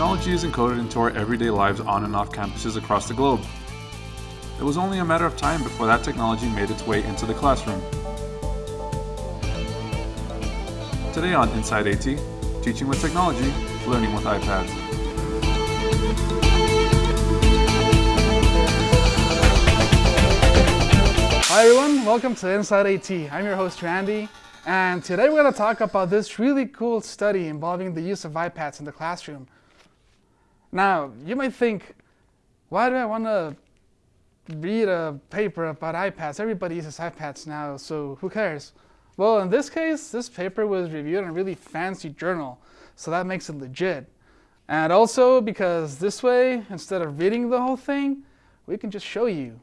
Technology is encoded into our everyday lives on and off campuses across the globe. It was only a matter of time before that technology made its way into the classroom. Today on Inside AT, teaching with technology, learning with iPads. Hi everyone, welcome to Inside AT. I'm your host Randy, and today we're going to talk about this really cool study involving the use of iPads in the classroom. Now, you might think, why do I want to read a paper about iPads? Everybody uses iPads now, so who cares? Well, in this case, this paper was reviewed in a really fancy journal, so that makes it legit. And also because this way, instead of reading the whole thing, we can just show you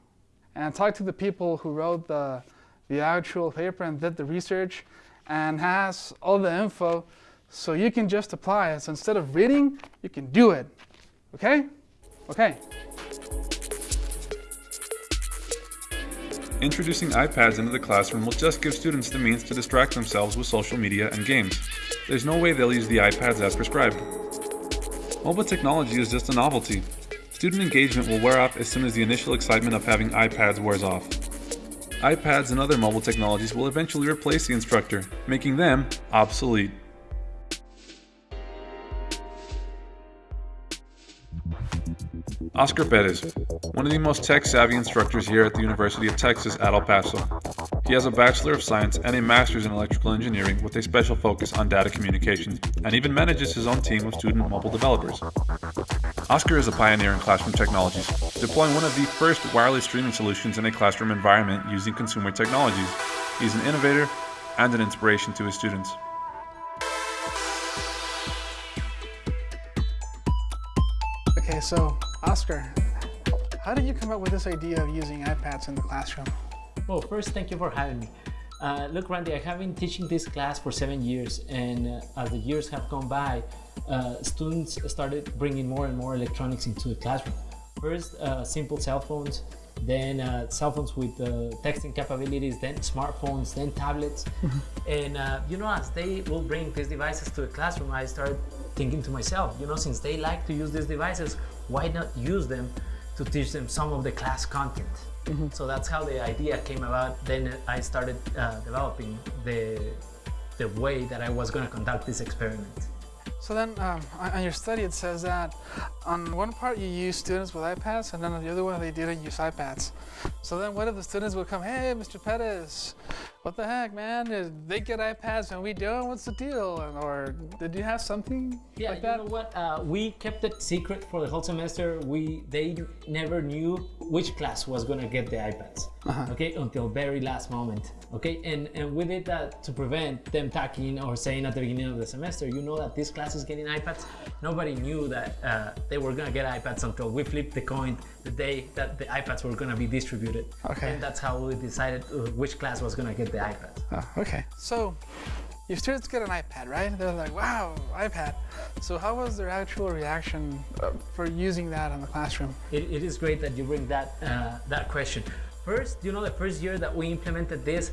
and talk to the people who wrote the, the actual paper and did the research and has all the info so you can just apply it. So instead of reading, you can do it. Okay? Okay. Introducing iPads into the classroom will just give students the means to distract themselves with social media and games. There's no way they'll use the iPads as prescribed. Mobile technology is just a novelty, Student engagement will wear off as soon as the initial excitement of having iPads wears off. iPads and other mobile technologies will eventually replace the instructor, making them obsolete. Oscar Perez, one of the most tech-savvy instructors here at the University of Texas at El Paso. He has a Bachelor of Science and a Master's in Electrical Engineering with a special focus on data communications, and even manages his own team of student mobile developers. Oscar is a pioneer in classroom technologies, deploying one of the first wireless streaming solutions in a classroom environment using consumer technologies. He's an innovator and an inspiration to his students. Okay, so Oscar, how did you come up with this idea of using iPads in the classroom? Well, first, thank you for having me. Uh, look, Randy, I have been teaching this class for seven years, and uh, as the years have gone by, uh, students started bringing more and more electronics into the classroom. First, uh, simple cell phones, then uh, cell phones with uh, texting capabilities, then smartphones, then tablets. and you know, as they will bring these devices to the classroom, I started thinking to myself, you know, since they like to use these devices, why not use them to teach them some of the class content? Mm -hmm. So that's how the idea came about. Then I started uh, developing the, the way that I was going to conduct this experiment. So then um, on your study it says that on one part you use students with iPads and then on the other one they didn't use iPads. So then what if the students would come, hey Mr. Perez, what the heck man, they get iPads and we don't, what's the deal? Or did you have something yeah, like that? you know what, uh, we kept it secret for the whole semester. We They never knew which class was gonna get the iPads, uh -huh. okay, until very last moment, okay? And, and we did that to prevent them talking or saying at the beginning of the semester, you know that this class is getting iPads. Nobody knew that uh, they were gonna get iPads until we flipped the coin the day that the iPads were gonna be distributed. Okay. And that's how we decided uh, which class was gonna get the iPad. Oh, okay. So your students get an iPad, right? They're like, wow, iPad. So how was their actual reaction uh, for using that in the classroom? it, it is great that you bring that, uh, that question. First, you know, the first year that we implemented this,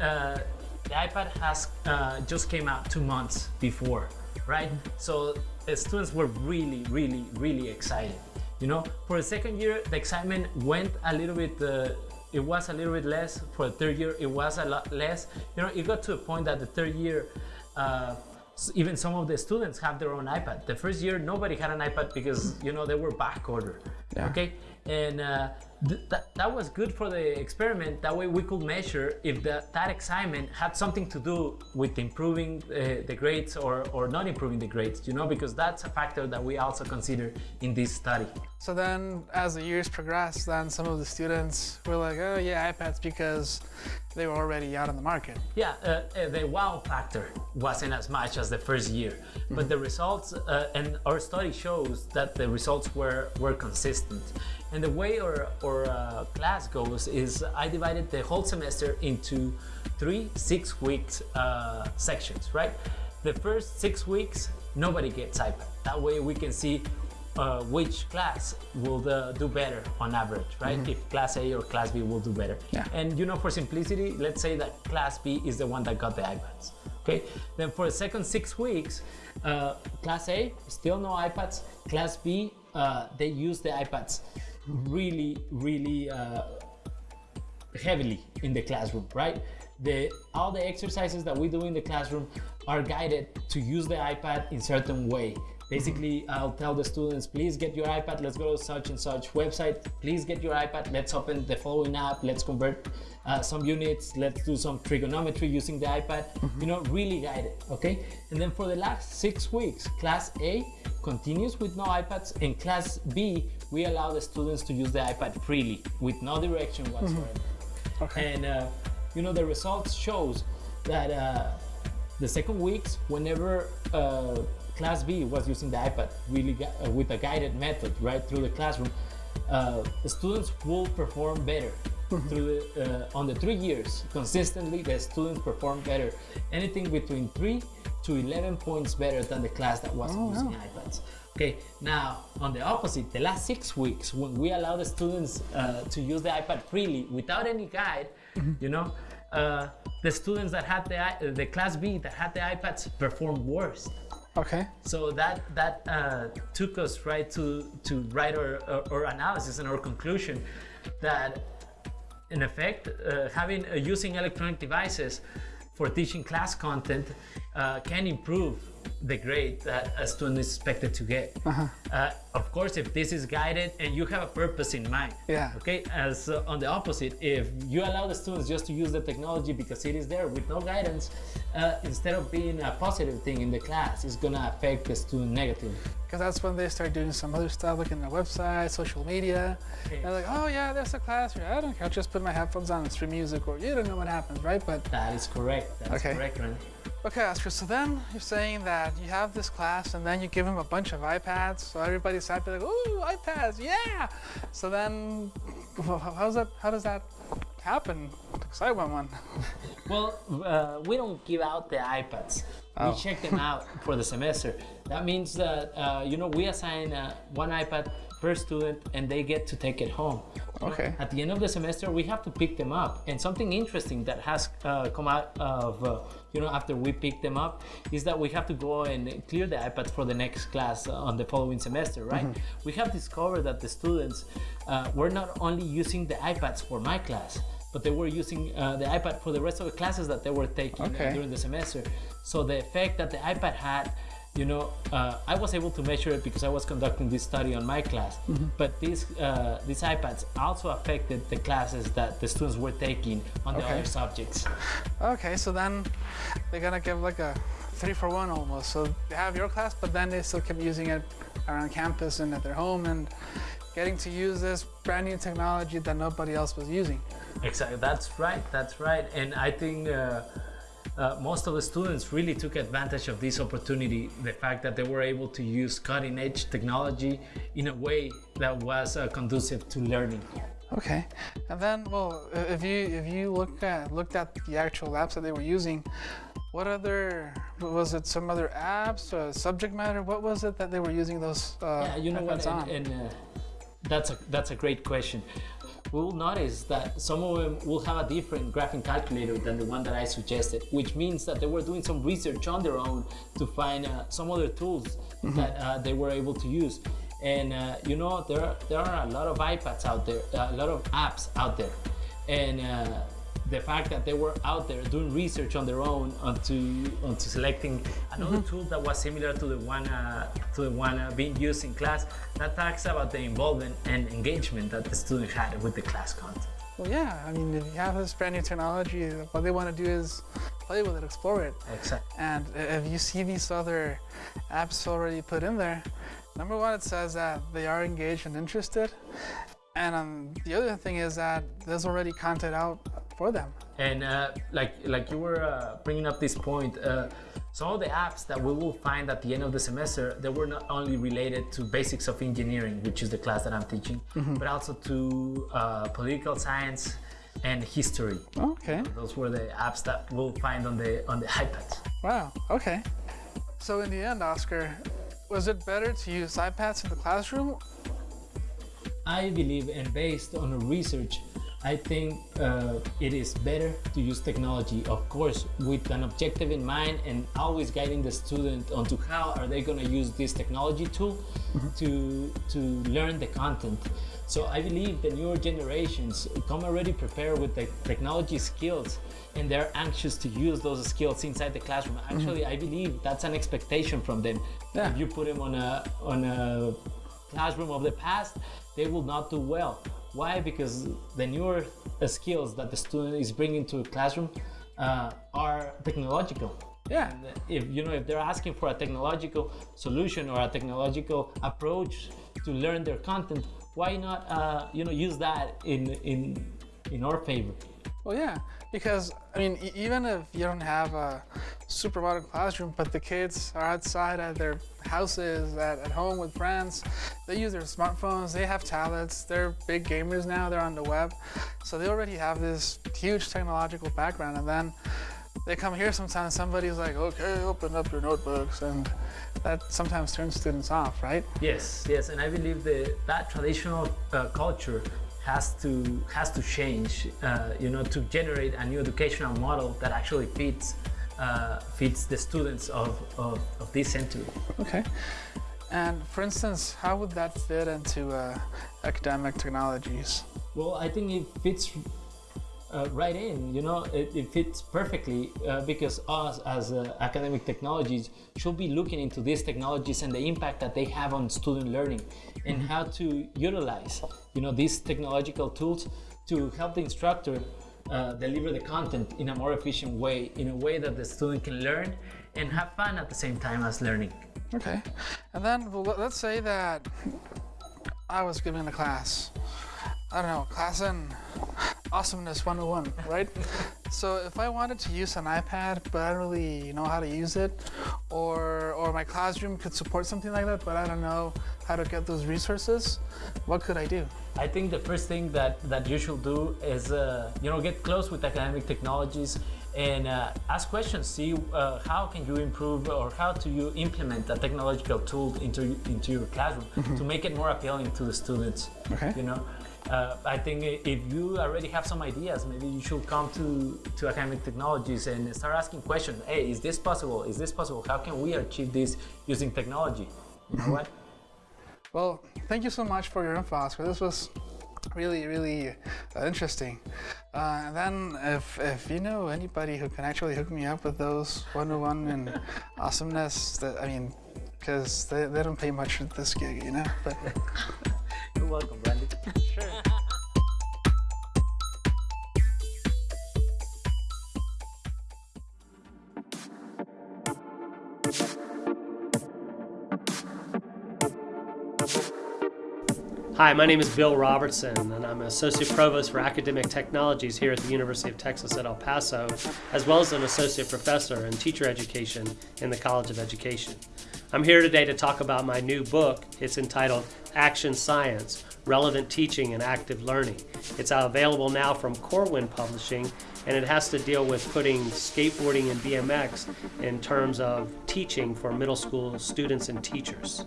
uh, the iPad has uh, just came out two months before, right? So the students were really, really, really excited. You know, for the second year, the excitement went a little bit, uh, it was a little bit less. For the third year, it was a lot less. You know, it got to a point that the third year, uh, even some of the students have their own iPad. The first year, nobody had an iPad because, you know, they were back order. Yeah. Okay. And uh, th that, that was good for the experiment. That way we could measure if the, that excitement had something to do with improving uh, the grades or, or not improving the grades, you know, because that's a factor that we also consider in this study. So then as the years progressed, then some of the students were like, oh yeah, iPads because they were already out on the market. Yeah, uh, uh the wow factor wasn't as much as the first year, mm -hmm. but the results uh, and our study shows that the results were, were consistent. And the way our, our uh, class goes is I divided the whole semester into three six weeks uh, sections, right? The first six weeks, nobody gets iPad. That way we can see uh, which class will the, do better on average, right? Mm -hmm. If class A or class B will do better. Yeah. And you know, for simplicity, let's say that class B is the one that got the iPads. Okay. Then for the second six weeks, uh, Class A still no iPads. Class B, uh, they use the iPads really, really uh, heavily in the classroom, right? The all the exercises that we do in the classroom are guided to use the iPad in certain way. Basically, I'll tell the students, please get your iPad, let's go to such and such website, please get your iPad, let's open the following app, let's convert uh, some units, let's do some trigonometry using the iPad, you know, really guided, okay? And then for the last six weeks, class A continues with no iPads, and class B, we allow the students to use the iPad freely with no direction whatsoever. Okay. And uh, you know the results shows that uh, the second weeks, whenever uh, class B was using the iPad really uh, with a guided method right through the classroom, uh, the students will perform better. through the, uh, on the three years consistently, the students perform better. Anything between three to 11 points better than the class that was using iPads. Okay, now on the opposite, the last six weeks, when we allow the students uh, to use the iPad freely without any guide, you know, uh, the students that had the the class B that had the iPads performed worse. Okay. So that that uh, took us right to to write our, our, our analysis and our conclusion that in effect uh, having uh, using electronic devices for teaching class content uh, can improve the grade that a student is expected to get. Uh, of course, if this is guided and you have a purpose in mind. Yeah. Okay. As uh, on the opposite, if you allow the students just to use the technology because it is there with no guidance, uh, instead of being a positive thing in the class, it's gonna affect the student negatively. Because that's when they start doing some other stuff, like in their website, social media. Okay. They're like, oh yeah, there's a class here. I don't care. I'll just put my headphones on and stream music, or you don't know what happens, right? But That is correct. That's Okay. correct, Randy. Okay, Oscar. So then you're saying that you have this class, and then you give them a bunch of iPads, so everybody's happy, like, ooh, iPads, yeah. So then, how's that? How does that happen? Because I want one. Well, uh, we don't give out the iPads. Oh. We check them out for the semester. That means that uh, you know we assign uh, one iPad per student, and they get to take it home. Okay. At the end of the semester, we have to pick them up. And something interesting that has uh, come out of uh, you know after we pick them up is that we have to go and clear the iPads for the next class uh, on the following semester, right? We have discovered that the students uh, were not only using the iPads for my class, but they were using uh, the iPad for the rest of the classes that they were taking Okay. during the semester. So the effect that the iPad had, you know, uh, I was able to measure it because I was conducting this study on my class. Mm-hmm. But these uh, these iPads also affected the classes that the students were taking on the other subjects. Okay, so then they're gonna give like a three for one almost. So they have your class, but then they still keep using it around campus and at their home and getting to use this brand new technology that nobody else was using. Exactly. That's right. That's right. And I think. Uh, uh, most of the students really took advantage of this opportunity the fact that they were able to use cutting edge technology in a way that was uh, conducive to learning Okay, and then well, if you if you look at looked at the actual apps that they were using, what other was it? Some other apps, uh, subject matter? What was it that they were using those? Uh, Yeah, you know what? And, and uh, that's a that's a great question. We'll notice that some of them will have a different graphing calculator than the one that I suggested, which means that they were doing some research on their own to find uh, some other tools that uh, they were able to use. And uh, you know, there are, there are a lot of iPads out there, a lot of apps out there, and uh, the fact that they were out there doing research on their own onto onto selecting another tool that was similar to the one uh, to the one uh, being used in class that talks about the involvement and engagement that the student had with the class content. Well, yeah. I mean, if you have this brand new technology, what they want to do is play with it, explore it. Exactly. And if you see these other apps already put in there, number one, it says that they are engaged and interested. And um, the other thing is that there's already content out for them. And uh, like like you were uh, bringing up this point, uh, some of the apps that we will find at the end of the semester, they were not only related to basics of engineering, which is the class that I'm teaching, but also to uh, political science and history. Okay. Those were the apps that we'll find on the on the iPads. Wow. Okay. So in the end, Oscar, was it better to use iPads in the classroom? I believe, and based on research, I think uh, it is better to use technology, of course, with an objective in mind and always guiding the student onto how are they going to use this technology tool to, to learn the content. So I believe the newer generations come already prepared with the technology skills and they're anxious to use those skills inside the classroom. Actually, I believe that's an expectation from them. Yeah. If you put them on a, on a classroom of the past, they will not do well. Why? Because the newer skills that the student is bringing to the classroom uh, are technological. Yeah. And if you know if they're asking for a technological solution or a technological approach to learn their content, why not uh, you know use that in in in our favor? Well, yeah, because I mean, even if you don't have a super modern classroom, but the kids are outside at their houses, at, at home with friends, they use their smartphones, they have tablets, they're big gamers now, they're on the web, so they already have this huge technological background, and then they come here sometimes, somebody's like, okay, open up your notebooks, and that sometimes turns students off, right? Yes, yes, and I believe that that traditional uh, culture has to has to change, uh, you know, to generate a new educational model that actually fits uh, fits the students of, of, of this century. Okay. And for instance, how would that fit into uh, academic technologies? Well, I think it fits uh, right in. You know, it, it fits perfectly uh, because us as uh, academic technologies should be looking into these technologies and the impact that they have on student learning, and how to utilize, you know, these technological tools to help the instructor uh, deliver the content in a more efficient way, in a way that the student can learn and have fun at the same time as learning. Okay. And then well, let- let's say that I was giving a class. I don't know, class in awesomeness 101, right? so if I wanted to use an iPad, but I don't really know how to use it, or or my classroom could support something like that, but I don't know how to get those resources, what could I do? I think the first thing that, that you should do is, uh, you know, get close with academic technologies and uh, ask questions. See uh, how can you improve or how do you implement a technological tool into into your classroom to make it more appealing to the students. Okay. You know, uh, I think if you already have some ideas, maybe you should come to to academic technologies and start asking questions. Hey, is this possible? Is this possible? How can we achieve this using technology? You know what? Well, thank you so much for your info, Oscar. This was really, really uh, interesting. Uh, and then, if, if you know anybody who can actually hook me up with those 101 and awesomeness, that I mean, because they, they don't pay much for this gig, you know? But You're welcome, Randy. Sure. Hi, my name is Bill Robertson, and I'm an Associate Provost for Academic Technologies here at the University of Texas at El Paso, as well as an Associate Professor in Teacher Education in the College of Education. I'm here today to talk about my new book. It's entitled Action Science Relevant Teaching and Active Learning. It's available now from Corwin Publishing, and it has to deal with putting skateboarding and BMX in terms of teaching for middle school students and teachers.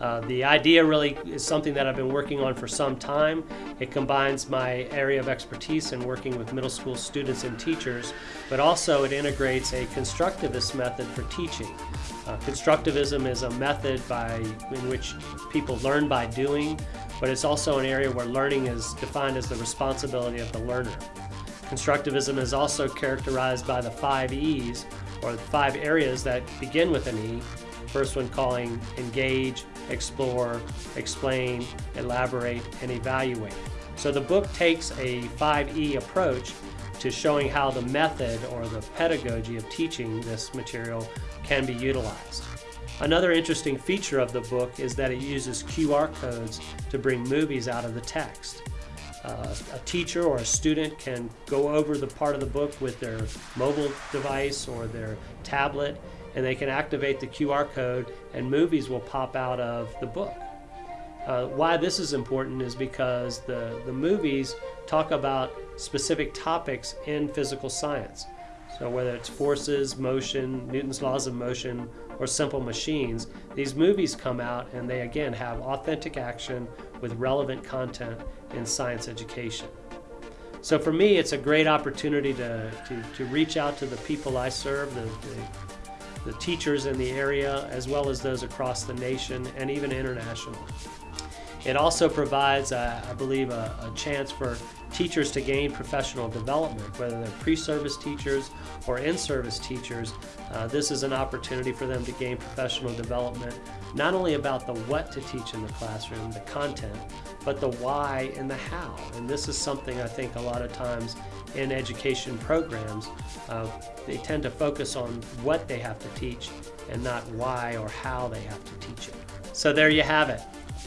Uh, the idea really is something that I've been working on for some time. It combines my area of expertise in working with middle school students and teachers, but also it integrates a constructivist method for teaching. Uh, constructivism is a method by in which people learn by doing, but it's also an area where learning is defined as the responsibility of the learner. Constructivism is also characterized by the five E's, or the five areas that begin with an E. First one calling engage, explore, explain, elaborate, and evaluate. So the book takes a 5E approach to showing how the method or the pedagogy of teaching this material can be utilized. Another interesting feature of the book is that it uses QR codes to bring movies out of the text. Uh, a teacher or a student can go over the part of the book with their mobile device or their tablet and they can activate the QR code and movies will pop out of the book. Uh, why this is important is because the, the movies talk about specific topics in physical science. So, whether it's forces, motion, Newton's laws of motion, or simple machines, these movies come out and they again have authentic action with relevant content in science education. So for me, it's a great opportunity to, to, to reach out to the people I serve, the, the, the teachers in the area, as well as those across the nation and even international. It also provides, uh, I believe, a, a, chance for teachers to gain professional development, whether they're pre-service teachers or in-service teachers. Uh, this is an opportunity for them to gain professional development, not only about the what to teach in the classroom, the content, but the why and the how. And this is something I think a lot of times in education programs, uh, they tend to focus on what they have to teach and not why or how they have to teach it. So there you have it.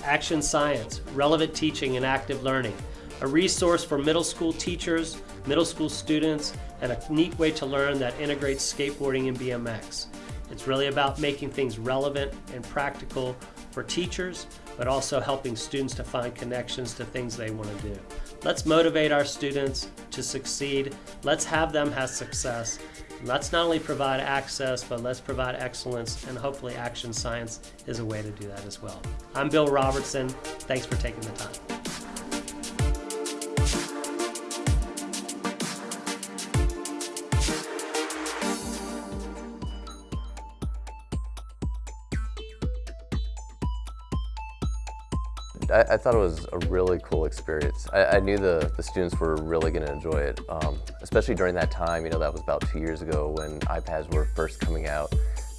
Action Science, Relevant Teaching and Active Learning, a resource for middle school teachers, middle school students, and a neat way to learn that integrates skateboarding and BMX. It's really about making things relevant and practical for teachers, but also helping students to find connections to things they want to do. Let's motivate our students to succeed. Let's have them have success. Let's not only provide access, but let's provide excellence, and hopefully action science is a way to do that as well. I'm Bill Robertson. Thanks for taking the time. I, I, thought it was a really cool experience. I, I knew the, the students were really going to enjoy it, um, especially during that time, you know, that was about two years ago when iPads were first coming out.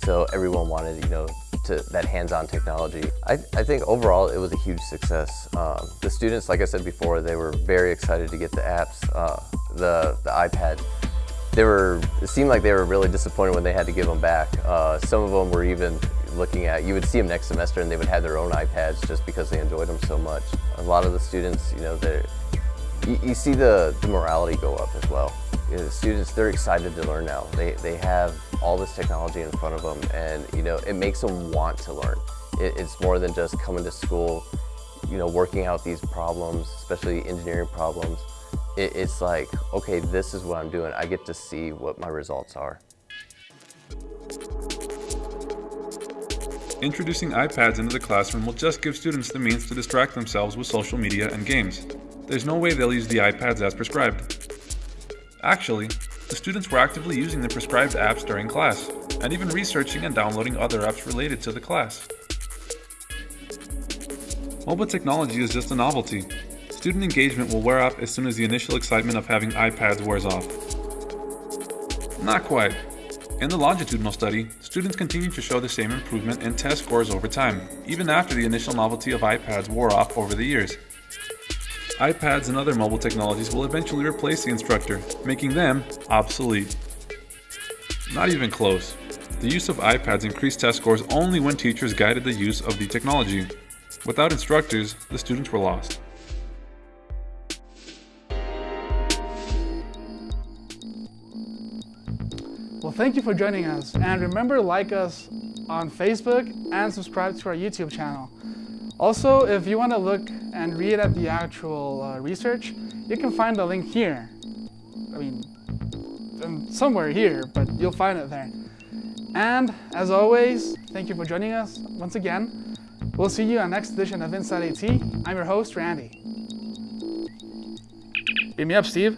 So everyone wanted, you know, to that hands-on technology. I, I think overall it was a huge success. Um, the students, like I said before, they were very excited to get the apps, uh, the, the iPad. They were, it seemed like they were really disappointed when they had to give them back. Uh, some of them were even looking at, you would see them next semester and they would have their own iPads just because they enjoyed them so much. A lot of the students, you know, they you, you, see the, the morality go up as well. You know, the students, they're excited to learn now. They, they have all this technology in front of them and, you know, it makes them want to learn. It, it's more than just coming to school, you know, working out these problems, especially engineering problems. It, it's like, okay, this is what I'm doing. I get to see what my results are. Introducing iPads into the classroom will just give students the means to distract themselves with social media and games. There's no way they'll use the iPads as prescribed. Actually, the students were actively using the prescribed apps during class, and even researching and downloading other apps related to the class. Mobile technology is just a novelty. Student engagement will wear off as soon as the initial excitement of having iPads wears off. Not quite. In the longitudinal study, students continued to show the same improvement in test scores over time, even after the initial novelty of iPads wore off over the years. iPads and other mobile technologies will eventually replace the instructor, making them obsolete. Not even close. The use of iPads increased test scores only when teachers guided the use of the technology. Without instructors, the students were lost. Thank you for joining us. And remember to like us on Facebook and subscribe to our YouTube channel. Also, if you want to look and read at the actual uh, research, you can find the link here. I mean, um, somewhere here, but you'll find it there. And as always, thank you for joining us once again. We'll see you on next edition of Inside AT. I'm your host, Randy. Beat me up, Steve.